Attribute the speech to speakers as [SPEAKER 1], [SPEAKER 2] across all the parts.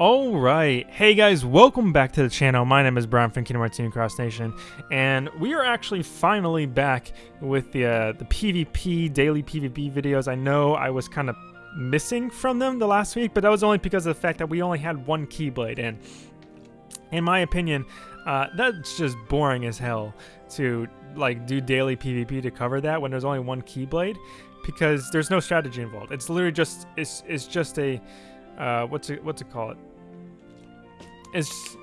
[SPEAKER 1] Alright, hey guys, welcome back to the channel. My name is Brian from Kingdom Hearts Team Cross Nation, and we are actually finally back with the, uh, the PvP, daily PvP videos. I know I was kind of missing from them the last week, but that was only because of the fact that we only had one Keyblade, and in my opinion, uh, that's just boring as hell to like do daily PvP to cover that when there's only one Keyblade, because there's no strategy involved. It's literally just, it's, it's just a, uh, what's it, what's it called? It's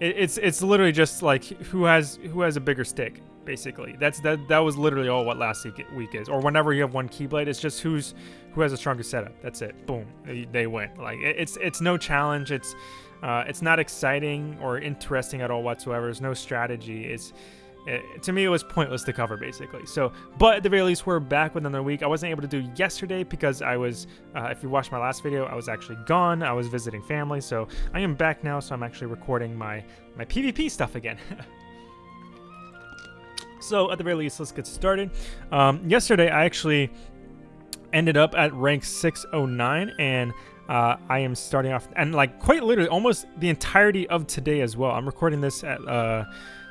[SPEAKER 1] it, it's it's literally just like who has who has a bigger stick basically. That's that that was literally all what last week is. Or whenever you have one keyblade it's just who's who has a stronger setup. That's it. Boom. They, they win. Like it, it's it's no challenge. It's uh, it's not exciting or interesting at all whatsoever. There's no strategy. It's it, to me, it was pointless to cover, basically. So, but at the very least, we're back with another week. I wasn't able to do yesterday because I was, uh, if you watched my last video, I was actually gone. I was visiting family, so I am back now, so I'm actually recording my, my PvP stuff again. so, at the very least, let's get started. Um, yesterday, I actually ended up at rank 609, and uh, I am starting off, and like quite literally, almost the entirety of today as well. I'm recording this at... Uh,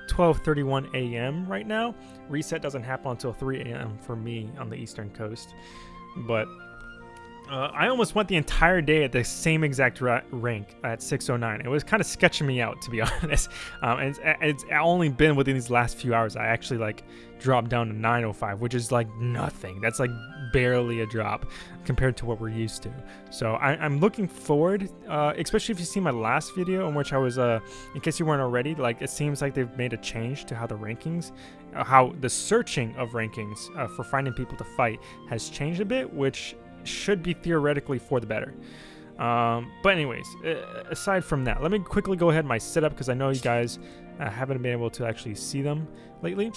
[SPEAKER 1] 12:31 a.m. right now. Reset doesn't happen until 3 a.m. for me on the eastern coast, but uh, I almost went the entire day at the same exact ra rank at 609. It was kind of sketching me out, to be honest. Um, and it's, it's, only been within these last few hours. I actually like dropped down to 905, which is like nothing. That's like barely a drop compared to what we're used to. So I, am looking forward, uh, especially if you see my last video in which I was, uh, in case you weren't already, like it seems like they've made a change to how the rankings, uh, how the searching of rankings uh, for finding people to fight has changed a bit, which should be theoretically for the better. Um, but anyways, uh, aside from that, let me quickly go ahead my setup because I know you guys uh, haven't been able to actually see them lately.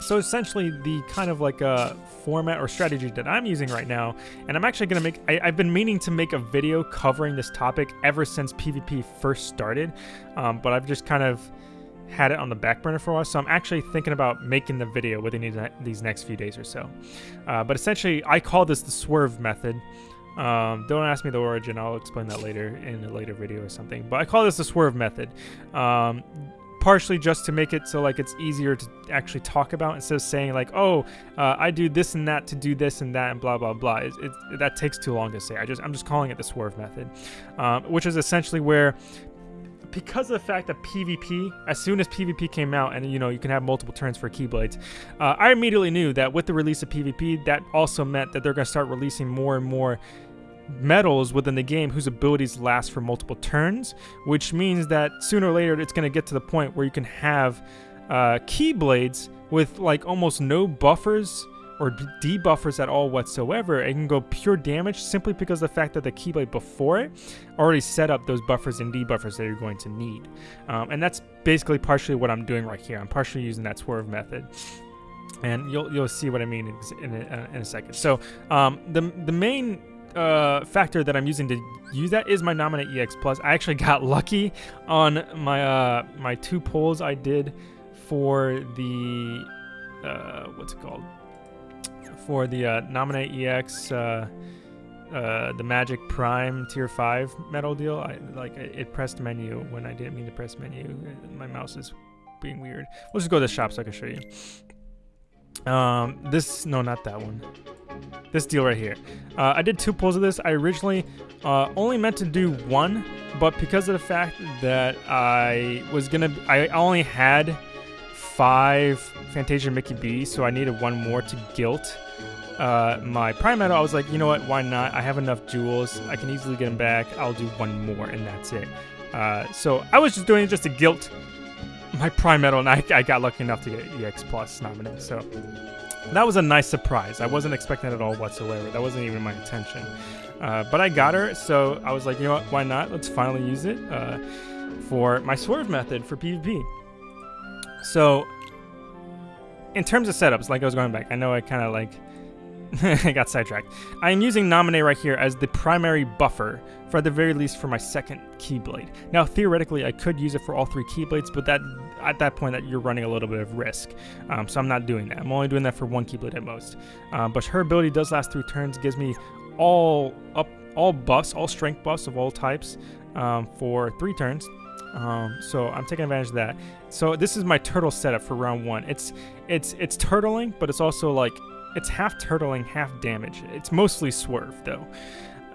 [SPEAKER 1] So essentially the kind of like a format or strategy that I'm using right now, and I'm actually going to make, I, have been meaning to make a video covering this topic ever since PvP first started, um, but I've just kind of had it on the back burner for a while, so I'm actually thinking about making the video within these next few days or so. Uh, but essentially, I call this the swerve method. Um, don't ask me the origin, I'll explain that later in a later video or something. But I call this the swerve method. Um, partially just to make it so like it's easier to actually talk about instead of saying like oh uh, I do this and that to do this and that and blah blah blah it, it, that takes too long to say I just I'm just calling it the swerve method um, which is essentially where because of the fact that PvP, as soon as PvP came out, and you know you can have multiple turns for Keyblades, uh, I immediately knew that with the release of PvP, that also meant that they're going to start releasing more and more medals within the game whose abilities last for multiple turns, which means that sooner or later it's going to get to the point where you can have uh, Keyblades with like almost no buffers or debuffers at all whatsoever. It can go pure damage simply because the fact that the Keyblade before it already set up those buffers and debuffers that you're going to need. Um, and that's basically partially what I'm doing right here. I'm partially using that swerve method. And you'll, you'll see what I mean in, a, in a second. So um, the, the main uh, factor that I'm using to use that is my Naminé EX Plus. I actually got lucky on my uh, my two pulls I did for the uh, what's it called for the uh, Naminé EX, uh, uh, the Magic Prime Tier 5 medal deal. I like it pressed menu when I didn't mean to press menu. My mouse is being weird. We'll just go to the shop so I can show you. Um, this, no, not that one. This deal right here. Uh, I did two pulls of this. I originally uh, only meant to do one, but because of the fact that I was gonna, I only had five Fantasia Mickey B, so I needed one more to guilt uh, my Prime Medal, I was like, you know what, why not? I have enough jewels. I can easily get them back. I'll do one more, and that's it. Uh, so I was just doing it just to guilt my Prime Medal, and I, I got lucky enough to get EX Plus nominated. So that was a nice surprise. I wasn't expecting it at all whatsoever. That wasn't even my intention. Uh, but I got her, so I was like, you know what, why not? Let's finally use it uh, for my Swerve method for PvP. So in terms of setups, like I was going back, I know I kind of like I got sidetracked. I am using Naminé right here as the primary buffer, for at the very least for my second Keyblade. Now, theoretically, I could use it for all three Keyblades, but that at that point, that you're running a little bit of risk. Um, so I'm not doing that. I'm only doing that for one Keyblade at most. Um, but her ability does last three turns, gives me all up all buffs, all strength buffs of all types um, for three turns. Um, so I'm taking advantage of that. So this is my turtle setup for round one. It's it's it's turtling, but it's also like it's half turtling, half damage. It's mostly swerve though.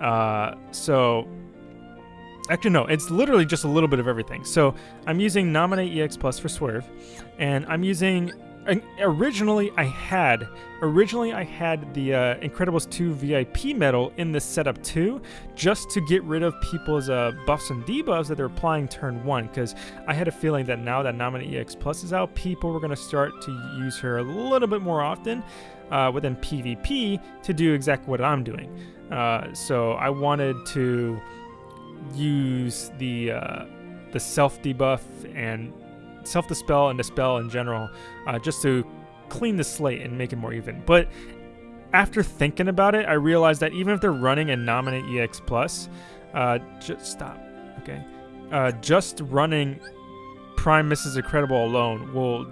[SPEAKER 1] Uh, so actually no, it's literally just a little bit of everything. So I'm using Naminé EX Plus for swerve, and I'm using originally I had originally I had the uh, Incredibles 2 VIP medal in this setup too, just to get rid of people's uh, buffs and debuffs that they're applying turn one. Because I had a feeling that now that Naminé EX Plus is out, people were going to start to use her a little bit more often uh, within PvP to do exactly what I'm doing. Uh, so I wanted to use the uh, the self debuff and self dispel and dispel in general, uh, just to clean the slate and make it more even. But after thinking about it, I realized that even if they're running a Naminé EX Plus, uh, just stop, okay, uh, just running Prime Mrs. Incredible alone will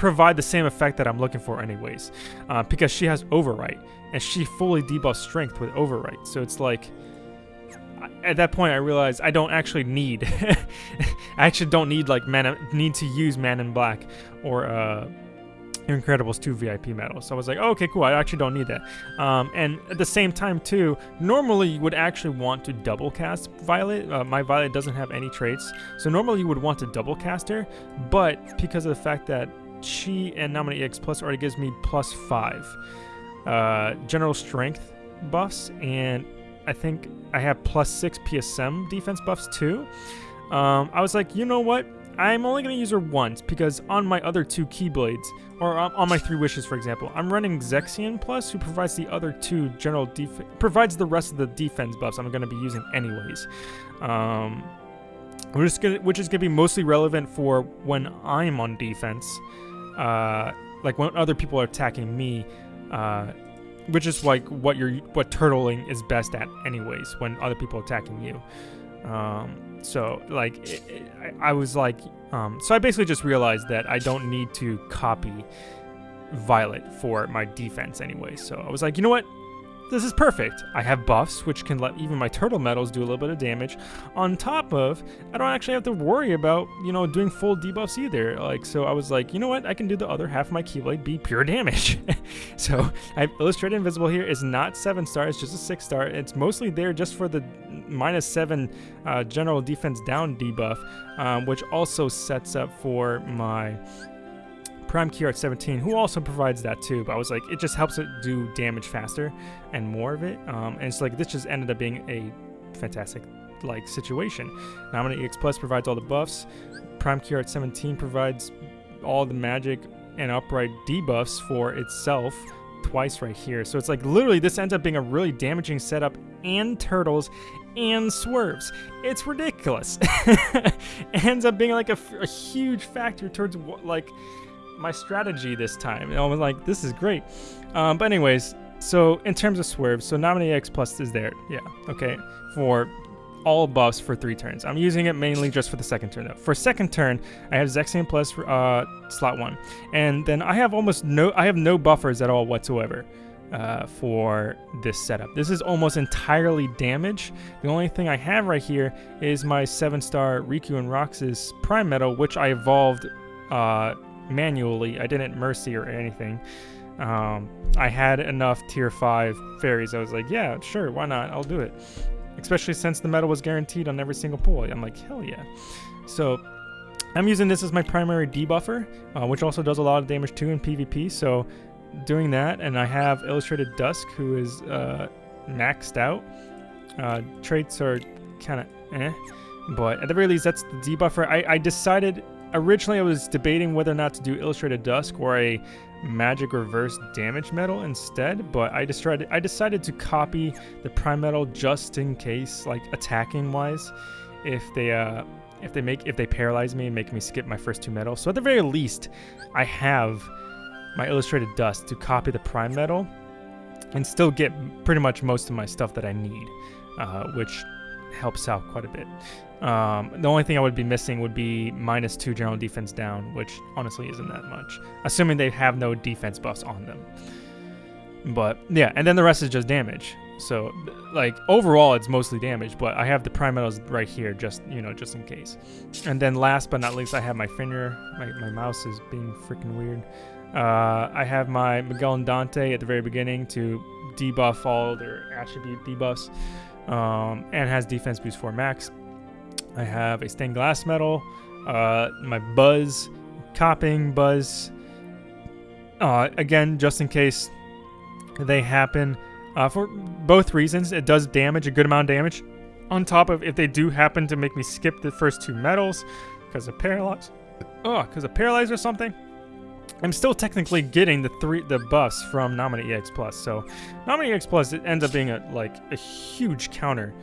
[SPEAKER 1] provide the same effect that I'm looking for anyways, uh, because she has Overwrite and she fully debuffs Strength with Overwrite. So it's like at that point I realized I don't actually need I actually don't need like man need to use Man in Black or uh Incredibles 2 VIP medals. So I was like, oh, okay, cool. I actually don't need that. Um, and at the same time, too, normally you would actually want to double cast Violet. Uh, my Violet doesn't have any traits. So normally you would want to double cast her. But because of the fact that she and Naminé EX Plus already gives me plus 5 uh, general strength buffs and I think I have plus six PSM defense buffs too. Um, I was like, you know what? I'm only going to use her once because on my other two Keyblades, or on, my three wishes, for example, I'm running Zexion Plus, who provides the other two general defense, provides the rest of the defense buffs I'm going to be using anyways. Um, which is gonna, which is going to be mostly relevant for when I'm on defense, uh, like when other people are attacking me. Uh, which is like what you're what turtling is best at anyways when other people attacking you um, so like it, it, I, I, was like um, so i basically just realized that i don't need to copy violet for my defense anyway so i was like you know what this is perfect. I have buffs, which can let even my turtle medals do a little bit of damage. On top of, I don't actually have to worry about, you know, doing full debuffs either. Like, so I was like, you know what? I can do the other half of my Keyblade be pure damage. so I've illustrated invisible here is not seven star, it's just a six star. It's mostly there just for the minus seven uh, general defense down debuff, um, which also sets up for my Prime Key Art 17, who also provides that too, but I was like, it just helps it do damage faster and more of it. Um, and it's like, this just ended up being a fantastic like situation. Naminé EX Plus provides all the buffs. Prime Key Art 17 provides all the magic and upright debuffs for itself twice right here. So it's like literally this ends up being a really damaging setup and turtles and swerves. It's ridiculous. it ends up being like a, a huge factor towards what like my strategy this time. And I was like, this is great. Um, but anyways, so in terms of swerves, so Naminé X Plus is there. Yeah, okay. For all buffs for three turns. I'm using it mainly just for the second turn though. For second turn, I have Zexion Plus uh, slot one. And then I have almost no, I have no buffers at all whatsoever. Uh, for this setup. This is almost entirely damage. The only thing I have right here is my 7-star Riku and Roxas Prime Medal, which I evolved uh, manually. I didn't mercy or anything. Um, I had enough tier 5 fairies. I was like, yeah, sure, why not? I'll do it. Especially since the medal was guaranteed on every single pull. I'm like, hell yeah. So I'm using this as my primary debuffer, uh, which also does a lot of damage too in PvP. So doing that, and I have Illustrated Dusk, who is uh, maxed out. Uh, traits are kind of eh, but at the very least, that's the debuffer. I, I decided Originally, I was debating whether or not to do Illustrated Dusk or a Magic Reverse Damage Medal instead, but I decided I decided to copy the Prime Medal just in case, like attacking wise, if they uh if they make if they paralyze me and make me skip my first two medals. So at the very least, I have my Illustrated Dusk to copy the Prime Medal and still get pretty much most of my stuff that I need, uh, which helps out quite a bit. Um, the only thing I would be missing would be minus two general defense down, which honestly isn't that much, assuming they have no defense buffs on them. But yeah, and then the rest is just damage. So, like, overall, it's mostly damage, but I have the prime medals right here, just, you know, just in case. And then last but not least, I have my finger. My, my mouse is being freaking weird. Uh, I have my Miguel and Dante at the very beginning to debuff all their attribute debuffs. Um, and has defense boost 4 max. I have a stained glass medal, uh, my buzz, copying buzz. Uh, again, just in case they happen uh, for both reasons. It does damage, a good amount of damage. On top of if they do happen to make me skip the first two medals because of paralyze, oh, because of paralyze or something, I'm still technically getting the three the buffs from Naminé EX Plus. So Naminé EX Plus it ends up being a like a huge counter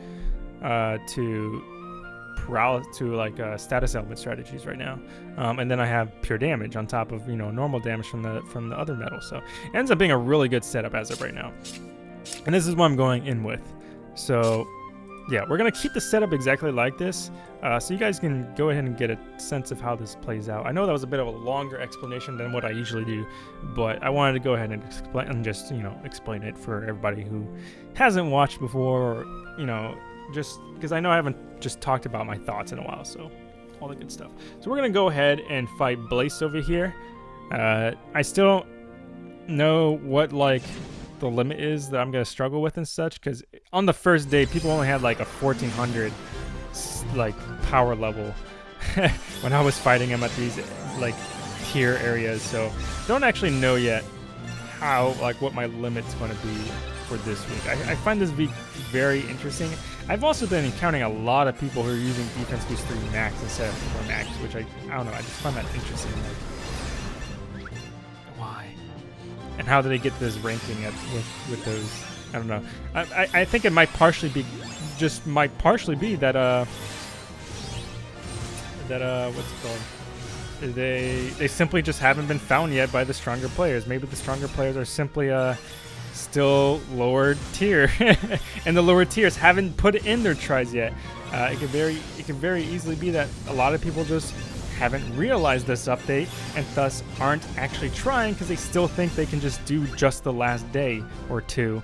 [SPEAKER 1] uh, to paralysis to like uh, status element strategies right now. Um, and then I have pure damage on top of you know normal damage from the from the other medals. So it ends up being a really good setup as of right now. And this is what I'm going in with. So yeah, we're going to keep the setup exactly like this. Uh, so you guys can go ahead and get a sense of how this plays out. I know that was a bit of a longer explanation than what I usually do, but I wanted to go ahead and explain and just, you know, explain it for everybody who hasn't watched before or, you know, just because I know I haven't just talked about my thoughts in a while, so all the good stuff. So we're going to go ahead and fight Blaze over here. Uh, I still don't know what, like, the limit is that I'm going to struggle with and such because on the first day people only had like a 1400 like power level when I was fighting him at these like tier areas so don't actually know yet how like what my limit's going to be for this week. I, I, find this week very interesting. I've also been encountering a lot of people who are using defense boost 3 max instead of 4 max, which I, I don't know, I just find that interesting. Like, and how do they get this ranking at, with with those? I don't know. I, I, I think it might partially be, just might partially be that uh that uh what's it called? They they simply just haven't been found yet by the stronger players. Maybe the stronger players are simply uh still lower tier, and the lower tiers haven't put in their tries yet. Uh, it could very it could very easily be that a lot of people just haven't realized this update and thus aren't actually trying because they still think they can just do just the last day or two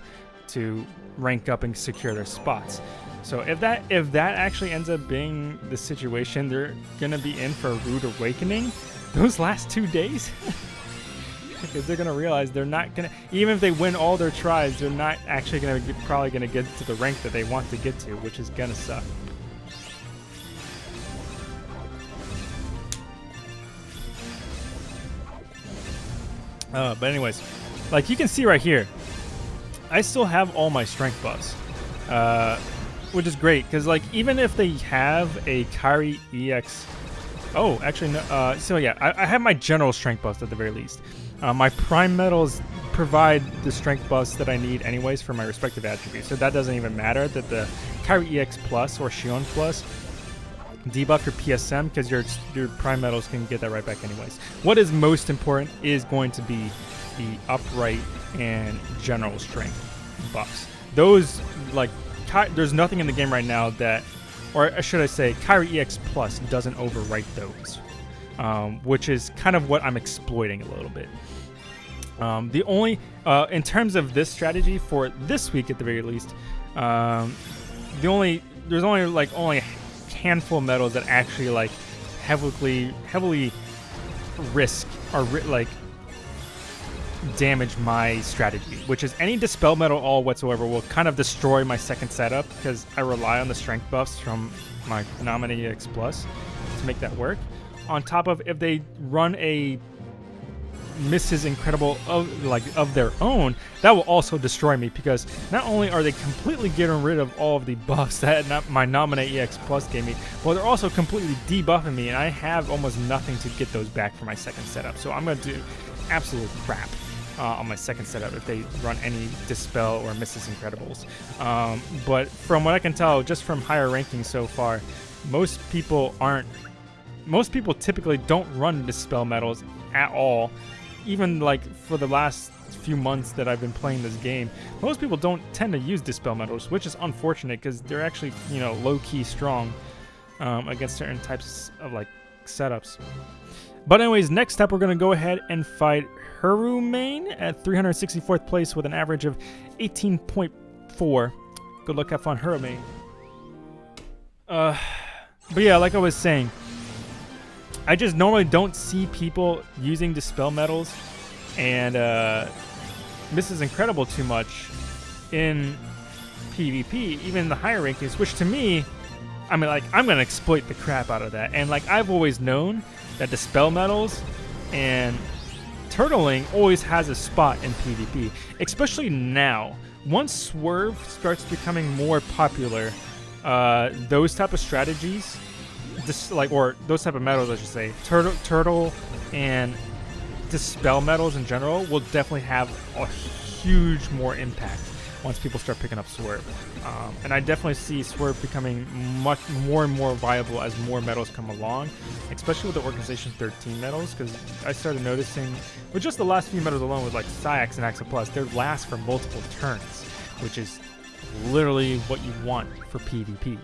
[SPEAKER 1] to rank up and secure their spots. So if that if that actually ends up being the situation, they're gonna be in for a rude awakening those last two days. because they're gonna realize they're not gonna even if they win all their tries, they're not actually gonna get, probably gonna get to the rank that they want to get to, which is gonna suck. Uh, but anyways, like you can see right here, I still have all my strength buffs, uh, which is great because like even if they have a Kairi EX, oh actually no, uh, so yeah, I, I, have my general strength buffs at the very least. Uh, my prime medals provide the strength buffs that I need anyways for my respective attributes, so that doesn't even matter that the Kairi EX plus or Xion plus debuff your PSM because your your prime medals can get that right back anyways. What is most important is going to be the upright and general strength buffs. Those like there's nothing in the game right now that, or should I say, Kairi EX Plus doesn't overwrite those, um, which is kind of what I'm exploiting a little bit. Um, the only, uh, in terms of this strategy for this week at the very least, um, the only there's only like only handful of medals that actually like heavily heavily risk or like damage my strategy, which is any dispel Medal all whatsoever will kind of destroy my second setup because I rely on the strength buffs from my Naminé EX Plus to make that work. On top of if they run a Mrs. Incredible of like of their own, that will also destroy me because not only are they completely getting rid of all of the buffs that not my Naminé EX Plus gave me, but they're also completely debuffing me, and I have almost nothing to get those back for my second setup. So I'm gonna do absolute crap. Uh, on my second setup if they run any Dispel or Mrs. Incredibles. Um, but from what I can tell, just from higher rankings so far, most people aren't. Most people typically don't run Dispel medals at all even like for the last few months that I've been playing this game, most people don't tend to use Dispel Medals, which is unfortunate because they're actually, you know, low-key strong um, against certain types of like setups. But anyways, next up we're going to go ahead and fight Herumane at 364th place with an average of 18.4. Good luck, have fun, Hurome. Uh, but yeah, like I was saying, I just normally don't see people using Dispel Medals and uh, Mrs. Incredible too much in PvP, even in the higher rankings, which to me, I mean, like, I'm going to exploit the crap out of that. And, like, I've always known that Dispel Medals and Turtling always has a spot in PvP, especially now. Once Swerve starts becoming more popular, uh, those type of strategies, this like or those type of medals, I should say, turtle, turtle, and dispel medals in general will definitely have a huge more impact once people start picking up Swerve. Um, and I definitely see Swerve becoming much more and more viable as more medals come along, especially with the Organization 13 medals, because I started noticing with just the last few medals alone with like Saïx and Axa Plus, they last for multiple turns, which is literally what you want for PvP.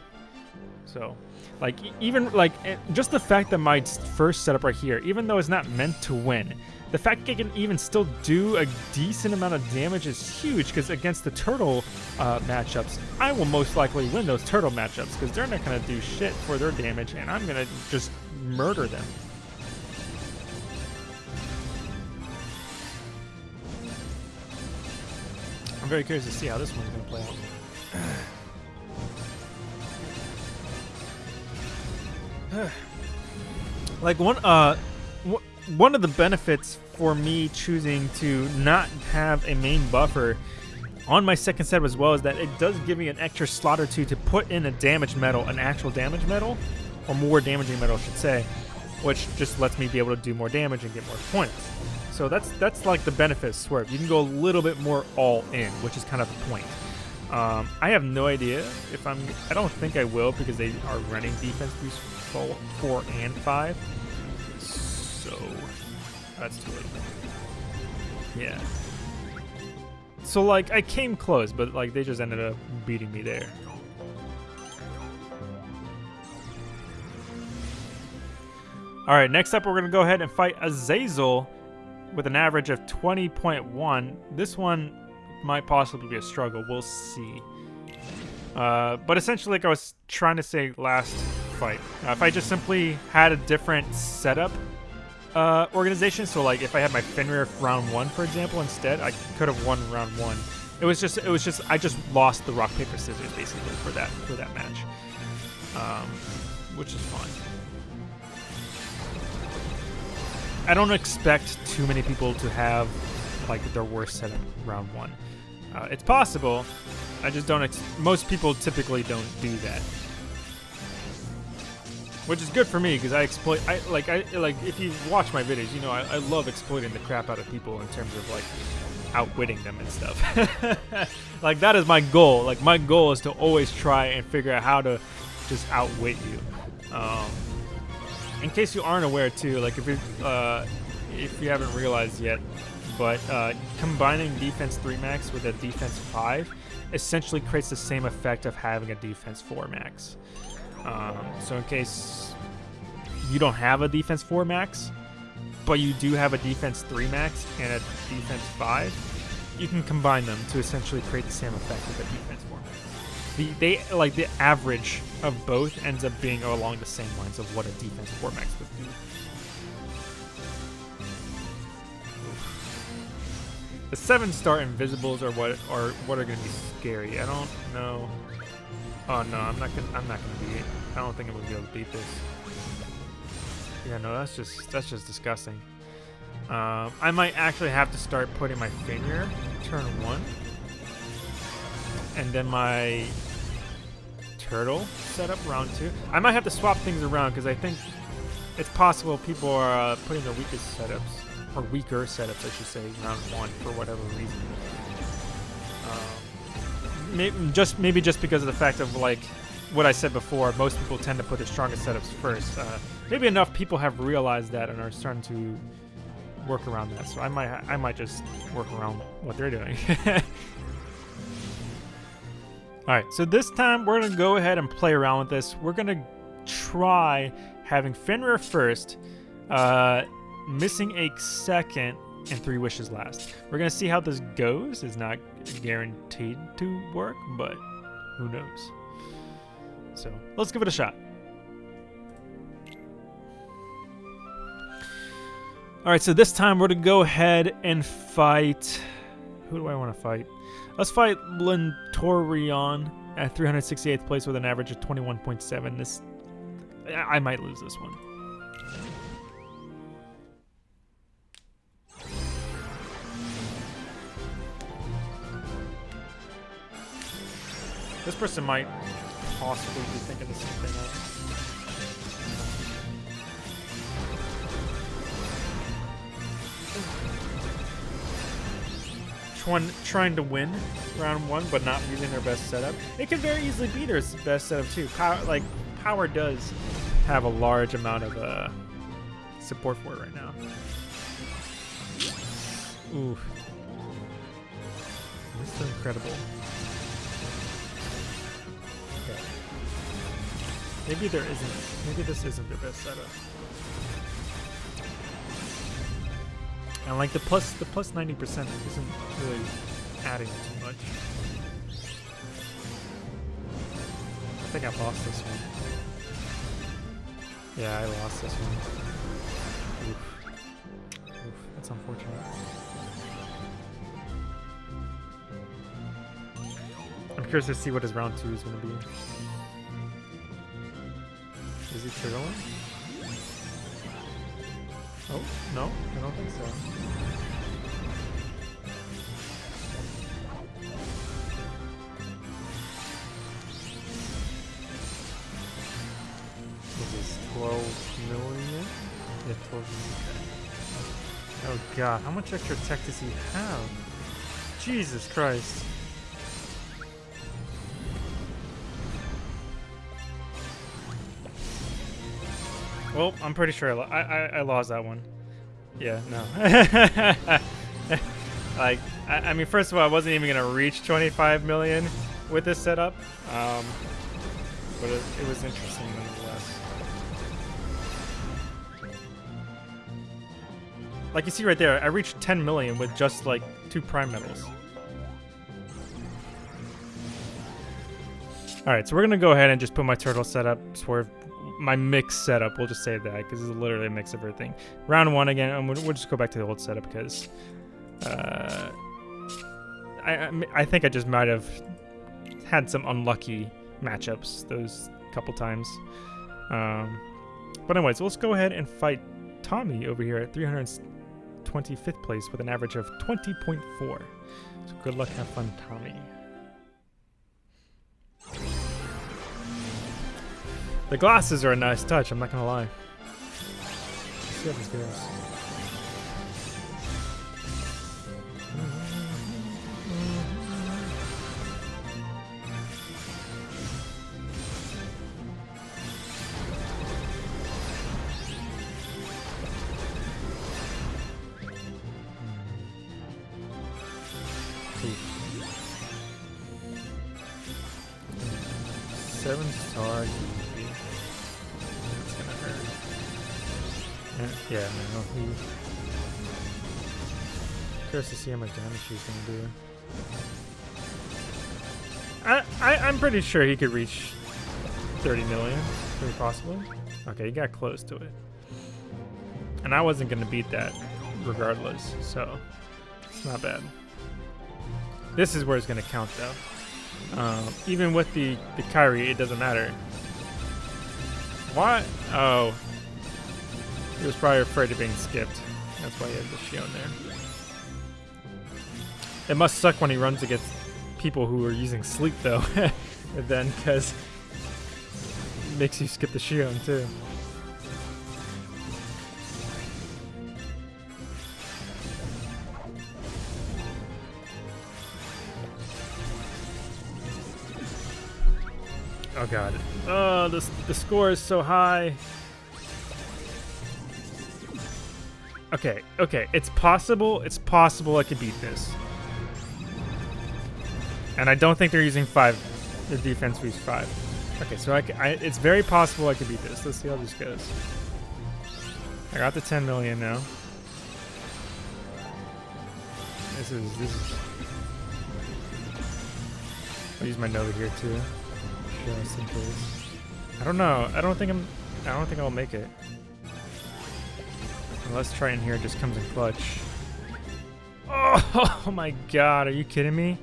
[SPEAKER 1] So, like, even, like, eh, just the fact that my first setup right here, even though it's not meant to win, the fact that I can even still do a decent amount of damage is huge, because against the turtle uh, matchups, I will most likely win those turtle matchups, because they're not going to do shit for their damage, and I'm going to just murder them. I'm very curious to see how this one's going to play out. like one uh one of the benefits for me choosing to not have a main buffer on my second set as well is that it does give me an extra slot or two to put in a damage medal, an actual damage medal, or more damaging medal, I should say, which just lets me be able to do more damage and get more points. So that's that's like the benefit Swerve. You can go a little bit more all in, which is kind of the point. Um, I have no idea if I'm. I don't think I will because they are running defense boost four, four and five. So that's too late. Yeah. So like I came close, but like they just ended up beating me there. All right, next up we're gonna go ahead and fight Azazel with an average of 20.1. This one might possibly be a struggle. We'll see. Uh, but essentially, like I was trying to say last fight, uh, if I just simply had a different setup uh, organization, so like if I had my Fenrir round one, for example, instead, I could have won round one. It was just, it was just, I just lost the rock paper scissors basically for that for that match, um, which is fine. I don't expect too many people to have like their worst setup round one. Uh, it's possible. I just don't. most people typically don't do that, which is good for me because I exploit. I like. I like. If you watch my videos, you know I, I love exploiting the crap out of people in terms of like outwitting them and stuff. like that is my goal. Like my goal is to always try and figure out how to just outwit you. Um, in case you aren't aware too, like if you uh, if you haven't realized yet, but uh, combining defense 3 max with a defense 5 essentially creates the same effect of having a defense 4 max. Um, so in case you don't have a defense 4 max, but you do have a defense 3 max and a defense 5, you can combine them to essentially create the same effect with a defense 4 max. The, they like the average of both ends up being along the same lines of what a defense 4 max would do. The seven star invisibles are what are what are gonna be scary. I don't know. Oh no, I'm not gonna I'm not gonna beat it. I don't think I'm gonna be able to beat this. Yeah, no, that's just that's just disgusting. Um, I might actually have to start putting my finger turn one, and then my turtle setup round two. I might have to swap things around because I think it's possible people are uh, putting their weakest setups or weaker setups, I should say, round one for whatever reason. Just maybe just because of the fact of like what I said before, most people tend to put their strongest setups first. Uh, maybe enough people have realized that and are starting to work around that. So I might I might just work around what they're doing. All right, so this time we're gonna go ahead and play around with this. We're gonna try having Fenrir first. Uh, missing a second and three wishes last. We're gonna see how this goes. It's not guaranteed to work, but who knows. So let's give it a shot. All right, so this time we're gonna go ahead and fight. Who do I want to fight? Let's fight Lentorion at 368th place with an average of 21.7. This, I might lose this one. This person might possibly be thinking the same thing. trying to win round one, but not using their best setup. It could very easily be their best setup too. Power, like power does have a large amount of uh, support for it right now. Ooh, this is incredible. Maybe there isn't. Maybe this isn't their best setup. And like the plus the plus 90% isn't really adding too much. I think I lost this one. Yeah, I lost this one. Oof. Oof, that's unfortunate. I'm curious to see what his round two is going to be. Is he triggering? Oh, no, I don't think so. This is 12 million? Yeah, 12 million. Oh god, how much extra tech does he have? Jesus Christ. Well, I'm pretty sure I, I, I lost that one. Yeah, no. like, I, I, mean, first of all, I wasn't even to reach 25 million with this setup. Um, but it, it was interesting nonetheless. Like you see right there, I reached 10 million with just like two prime medals. Alright, so we're to go ahead and just put my turtle setup, swerve my mix setup. We'll just say that because it's literally a mix of everything. Round one again, we'll just go back to the old setup because uh, I I think I just might have had some unlucky matchups those couple times. Um, but anyways, let's go ahead and fight Tommy over here at 325th place with an average of 20.4. So good luck, have fun, Tommy. The glasses are a nice touch, I'm not gonna lie. Let's see how this goes. To see how much damage he's gonna do. I, I, I'm pretty sure he could reach 30 million, very possibly. Okay, he got close to it. And I wasn't gonna beat that regardless, so it's not bad. This is where it's gonna count though. Um, even with the, the Kairi, it doesn't matter. What? Oh, he was probably afraid of being skipped. That's why he had the Xion there. It must suck when he runs against people who are using sleep though. then because makes you skip the Xion too. Oh god. Oh, the, the score is so high. Okay, okay, it's possible, it's possible I could beat this. And I don't think they're using five, the defense use five. Okay, so I, I, it's very possible I could beat this. Let's see how this goes. I got the 10 million now. This is, this is, I'll use my Nova here too, just in case. I don't know. I don't think I'm. I don't think I'll make it. Unless Triton here just comes in clutch. Oh, oh my god, are you kidding me?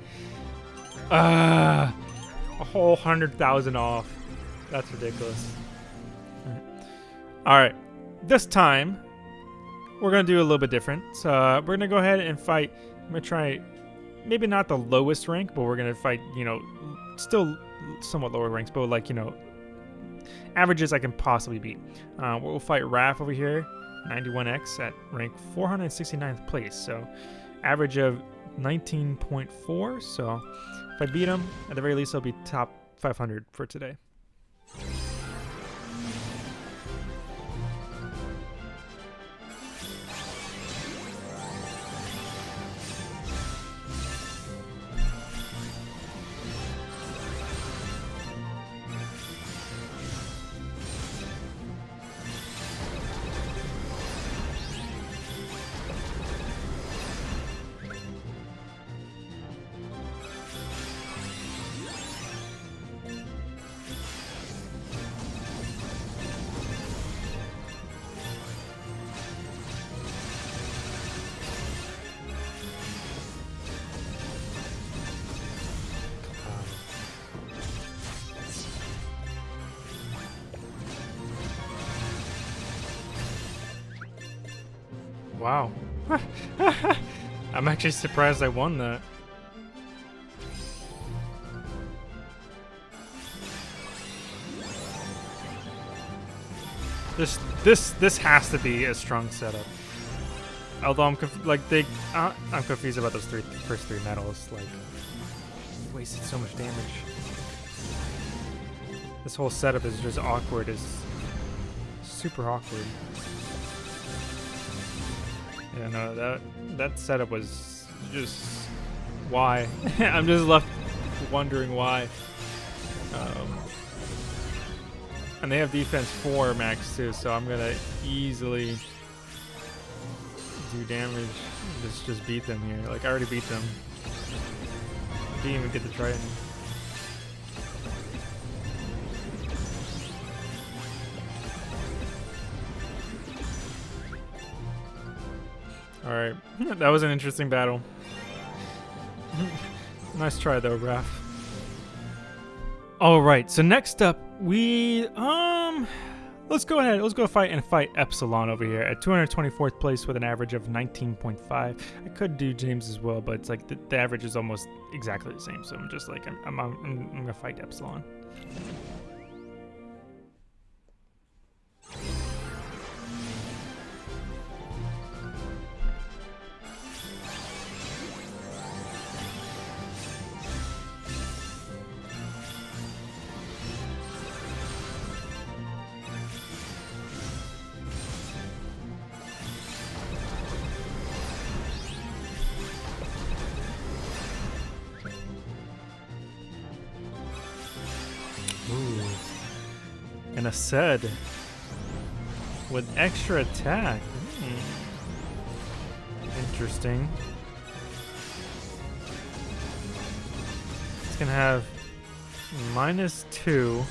[SPEAKER 1] Uh, a whole hundred thousand off. That's ridiculous. All right, this time we're gonna do a little bit different. So uh, we're gonna go ahead and fight. I'm gonna try, maybe not the lowest rank, but we're gonna fight. You know, still somewhat lower ranks, but like you know, averages I can possibly beat. Uh, we'll fight Raph over here, 91x at rank 469th place. So average of 19.4. So if I beat him, at the very least, I'll be top 500 for today. Actually surprised I won that. This this this has to be a strong setup. Although I'm like they, uh, I'm confused about those three first three medals. Like, wasted so much damage. This whole setup is just awkward. Is super awkward. Yeah, no, that that setup was just why. I'm just left wondering why. Um, and they have defense 4 max too, so I'm gonna easily do damage. Just just beat them here. Like I already beat them. Didn't even get to try Alright, that was an interesting battle. nice try though, Raph. Alright, so next up, we, um, let's go ahead, let's go fight and fight Epsilon over here at 224th place with an average of 19.5. I could do James as well, but it's like the, the average is almost exactly the same, so I'm just like, I'm, I'm, I'm, I'm gonna fight Epsilon. And a Sed with extra attack. Hmm. Interesting. It's gonna have minus two.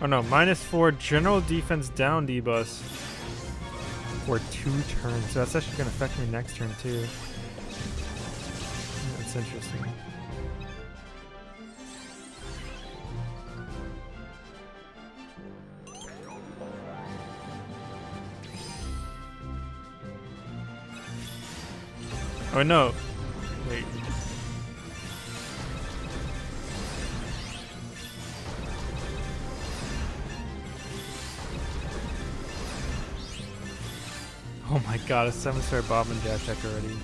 [SPEAKER 1] Oh no, minus four general defense down debuffs for two turns. So that's actually gonna affect me next turn too. That's interesting. Oh no. Wait. Oh my god, a 7 star Bob and Dash deck already.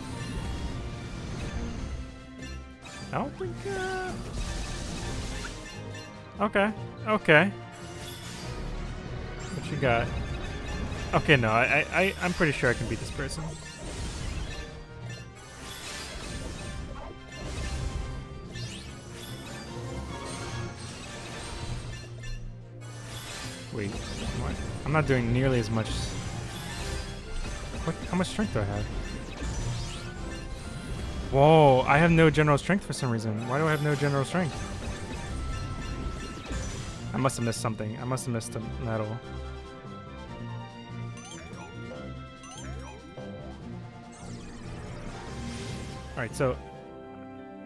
[SPEAKER 1] I don't think, uh... Okay, okay. What you got? Okay, no, I, I, I'm pretty sure I can beat this person. Wait, what? I'm not doing nearly as much. What? How much strength do I have? Whoa, I have no general strength for some reason. Why do I have no general strength? I must have missed something. I must have missed a medal. Alright, so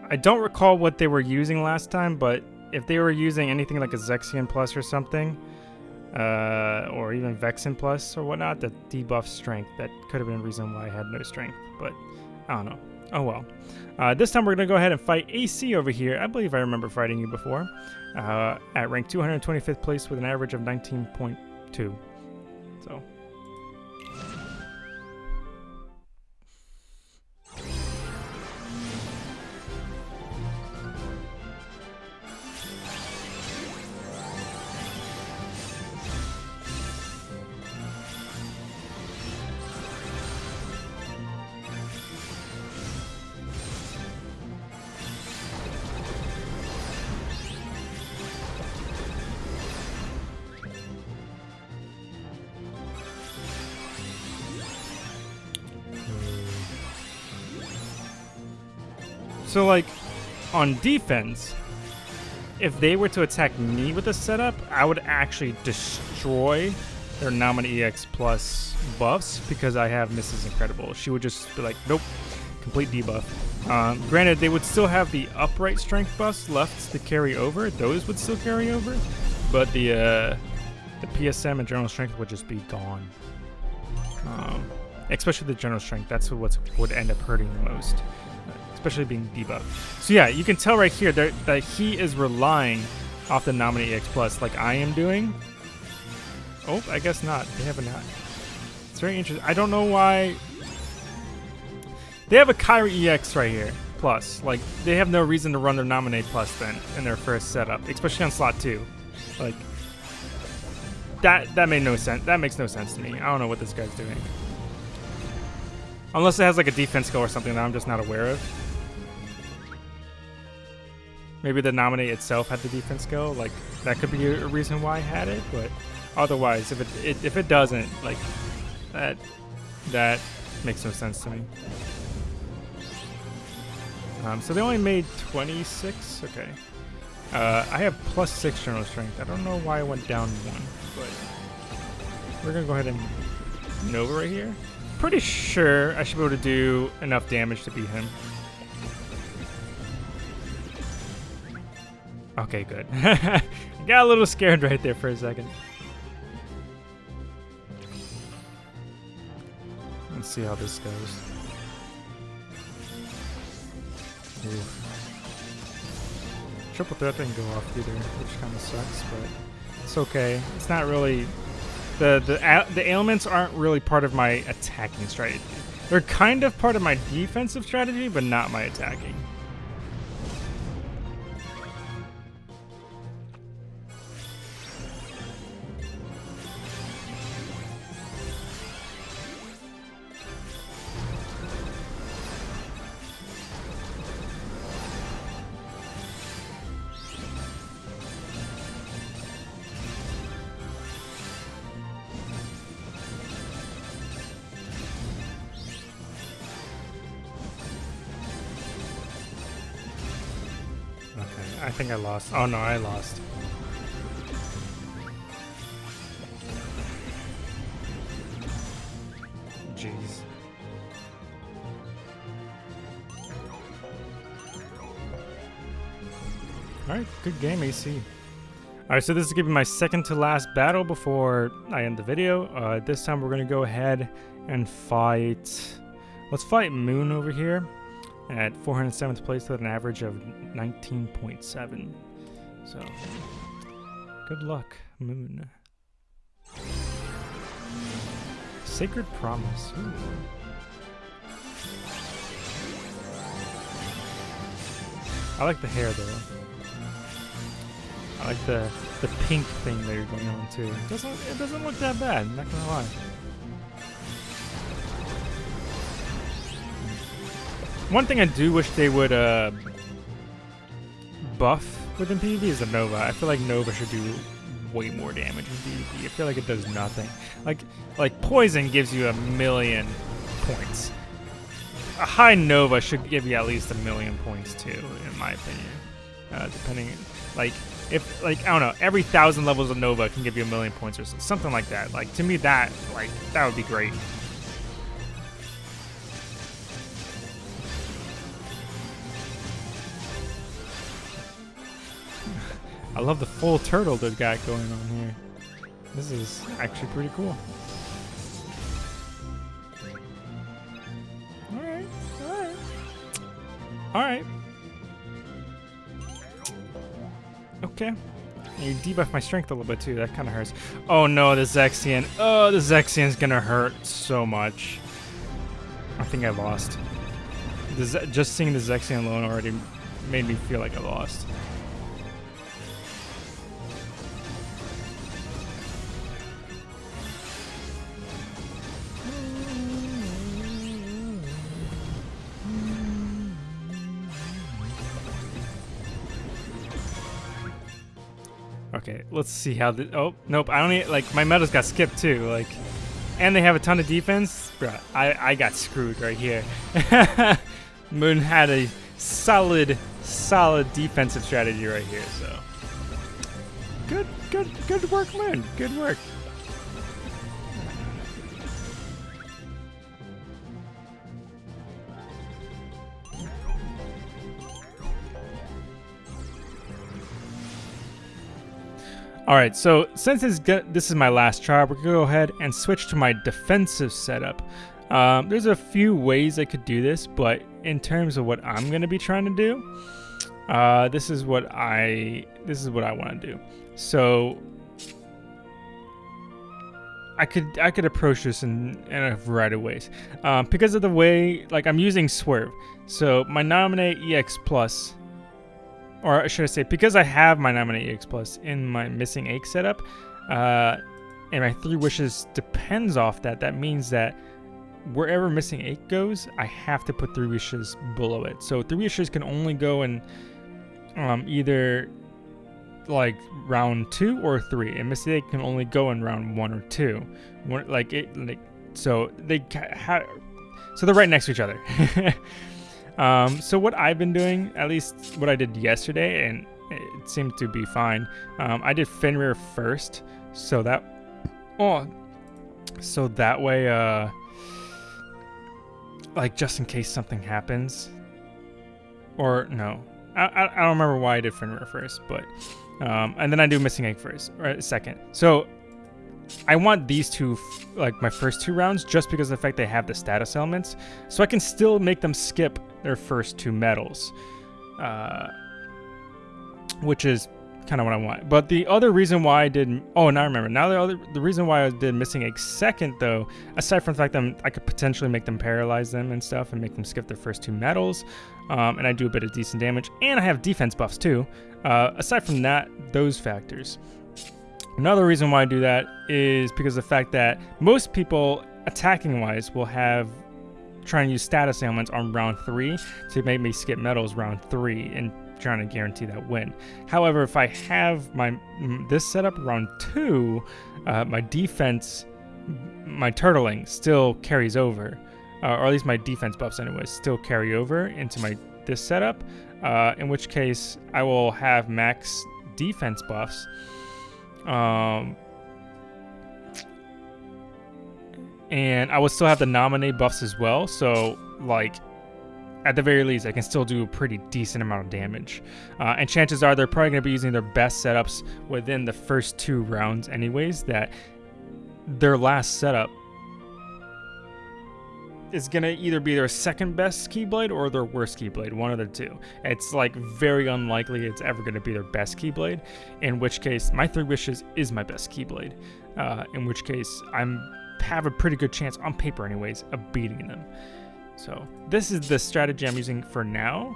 [SPEAKER 1] I don't recall what they were using last time, but if they were using anything like a Zexion Plus or something, uh, or even Vexen Plus or whatnot, that debuff strength, that could have been a reason why I had no strength, but I don't know. Oh well. Uh, this time we're going to go ahead and fight AC over here. I believe I remember fighting you before. Uh, at rank 225th place with an average of 19.2. So So, like, on defense, if they were to attack me with a setup, I would actually destroy their Naminé EX plus buffs because I have Mrs. Incredible. She would just be like, nope, complete debuff. Um, granted, they would still have the upright strength buffs left to carry over. Those would still carry over, but the uh, the PSM and general strength would just be gone. Um, especially the general strength. That's what would end up hurting the most especially being debuffed. So yeah, you can tell right here that, that he is relying off the Naminé EX Plus like I am doing. Oh, I guess not. They have a not. It's very interesting. I don't know why. They have a Kairi EX right here. Plus, like they have no reason to run their Naminé Plus then in their first setup, especially on slot two. Like that that made no sense. That makes no sense to me. I don't know what this guy's doing. Unless it has like a defense skill or something that I'm just not aware of. Maybe the Naminé itself had the defense skill. Like that could be a reason why I had it. But otherwise, if it, it if it doesn't, like that that makes no sense to me. Um, so they only made 26. Okay. Uh, I have plus six general strength. I don't know why I went down one, but we're gonna go ahead and Nova right here. Pretty sure I should be able to do enough damage to beat him. Okay, good. Got a little scared right there for a second. Let's see how this goes. Triple threat didn't go off either, which kind of sucks, but it's okay. It's not really... The, the, the ailments aren't really part of my attacking strategy. They're kind of part of my defensive strategy, but not my attacking. Think I lost. Oh no, I lost. Jeez. Alright, good game, AC. Alright, so this is going to be my second to last battle before I end the video. Uh, this time we're going to go ahead and fight... Let's fight Moon over here at 407th place with an average of 19.7. So, good luck, Moon. Sacred Promise. Ooh. I like the hair though. I like the the pink thing that you're going on too. It doesn't it doesn't look that bad, I'm not gonna lie. One thing I do wish they would uh, buff within PvP is the Nova. I feel like Nova should do way more damage in PvP. I feel like it does nothing. Like like poison gives you a million points. a high Nova should give you at least a million points too, in my opinion. Uh, depending, like, if, like, I don't know, every thousand levels of Nova can give you a million points or something like that. Like, to me, that, like, that would be great. I love the full turtle they've got going on here. This is actually pretty cool. Alright, alright. Alright. Okay. You debuff my strength a little bit too, that kind of hurts. Oh no, the Zexion. Oh, the Zexion's gonna hurt so much. I think I lost. just seeing the Zexion alone already made me feel like I lost. Let's see how the. Oh, nope. I don't need. Like, my medals got skipped too. Like, and they have a ton of defense. Bruh, I, I got screwed right here. Moon had a solid, solid defensive strategy right here. So, good, good, good work, Moon. Good work. All right, so since this, this is my last try, we're gonna go ahead and switch to my defensive setup. Um, there's a few ways I could do this, but in terms of what I'm gonna be trying to do, uh, this is what I this is what I want to do. So I could I could approach this in, in a variety of ways um, because of the way like I'm using swerve. So my Naminé EX plus or should I say, because I have my Naminé EX Plus in my Missing Ache setup, uh, and my Three Wishes depends off that, that means that wherever Missing Ache goes, I have to put Three Wishes below it. So Three Wishes can only go in um, either like round two or three, and Missing Ache can only go in round one or two. One, like it, like so they have, so they're right next to each other. Um, so what I've been doing, at least what I did yesterday, and it seemed to be fine. Um, I did Fenrir first, so that oh, so that way, uh, like just in case something happens, or no, I, I, I don't remember why I did Fenrir first, but um, and then I do Missing Ache first or second. So I want these two, like my first two rounds, just because of the fact they have the status ailments, so I can still make them skip their first two medals, uh, which is kind of what I want. But the other reason why I did, oh, now I remember. Now the other, the reason why I did Missing Ache second though, aside from the fact that I could potentially make them paralyze them and stuff, and make them skip their first two medals, um, and I do a bit of decent damage, and I have defense buffs too. Uh, aside from that, those factors. Another reason why I do that is because the fact that most people, attacking wise, will have trying to use status ailments on round three to make me skip medals round three and trying to guarantee that win. However, if I have my this setup round two, uh, my defense, my turtling still carries over, uh, or at least my defense buffs anyways still carry over into my this setup. Uh, in which case, I will have max defense buffs um, and I would still have the Naminé buffs as well. So, like, at the very least, I can still do a pretty decent amount of damage. Uh, and chances are they're probably going to be using their best setups within the first two rounds, anyways. That their last setup is gonna either be their second best Keyblade or their worst Keyblade, one of the two. It's like very unlikely it's ever gonna be their best Keyblade, in which case my Three Wishes is my best Keyblade. Uh, in which case I'm have a pretty good chance on paper anyways of beating them. So this is the strategy I'm using for now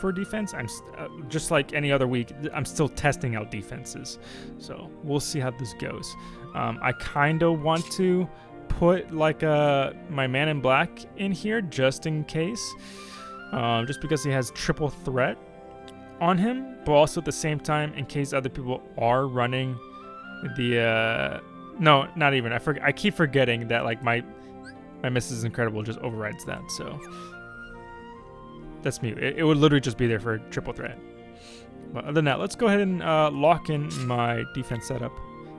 [SPEAKER 1] for defense. I'm uh, just like any other week. I'm still testing out defenses, so we'll see how this goes. Um, I kind of want to put like a uh, my man in black in here just in case, um, just because he has triple threat on him, but also at the same time in case other people are running the uh, no, not even. I forget. I keep forgetting that like my my Mrs. Incredible just overrides that. So that's mute. It, it, would literally just be there for triple threat. But other than that, let's go ahead and uh, lock in my defense setup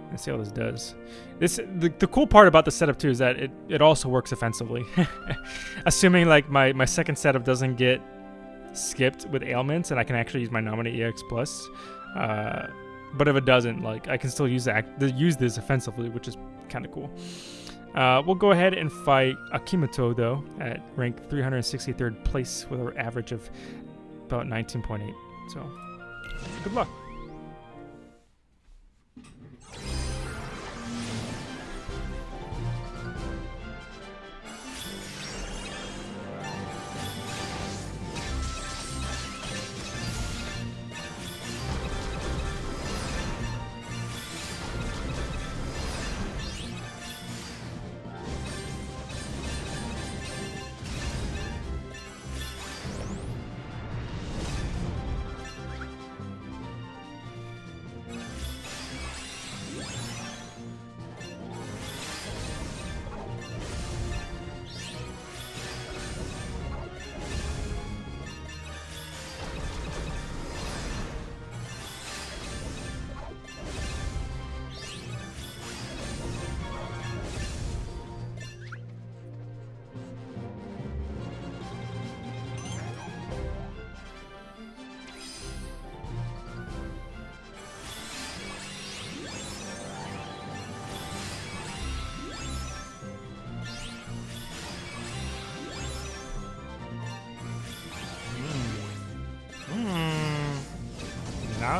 [SPEAKER 1] and see how this does. This the, the cool part about the setup too is that it, it also works offensively. Assuming like my, my second setup doesn't get skipped with ailments and I can actually use my Naminé EX plus. Uh, but if it doesn't, like I can still use that use this offensively, which is kind of cool. Uh, we'll go ahead and fight Akimoto though at rank 363rd place with an average of about 19.8. So good luck.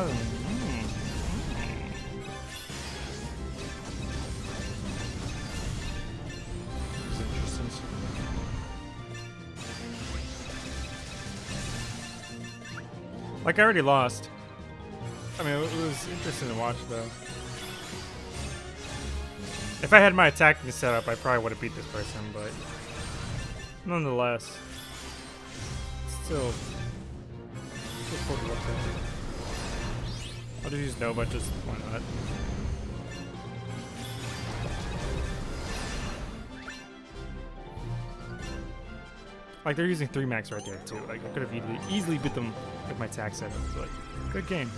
[SPEAKER 1] Mm. Like I already lost. I mean, it was interesting to watch though. If I had my attacking set up, I probably would have beat this person, but nonetheless, still, still I'll just use Nova, just why not? Like, they're using 3 max right there, too. Like, I could have easily, easily beat them with my tax setup. Like, good game.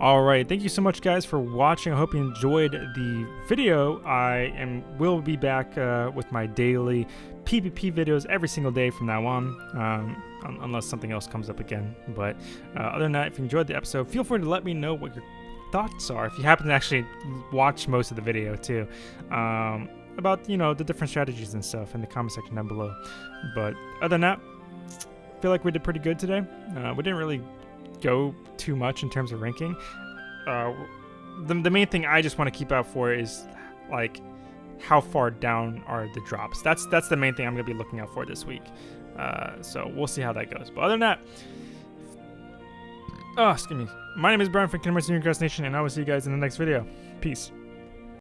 [SPEAKER 1] Alright, thank you so much guys for watching. I hope you enjoyed the video. I am will be back uh, with my daily PvP videos every single day from now on, um, un unless something else comes up again. But uh, other than that, if you enjoyed the episode, feel free to let me know what your thoughts are. If you happen to actually watch most of the video too, um, about you know the different strategies and stuff in the comment section down below. But other than that, feel like we did pretty good today. Uh, we didn't really go too much in terms of ranking. Uh, the, the main thing I just want to keep out for is like how far down are the drops. That's that's the main thing I'm going to be looking out for this week. Uh, so we'll see how that goes. But other than that, oh, excuse me. My name is Brian from Senior Nation, and I will see you guys in the next video. Peace.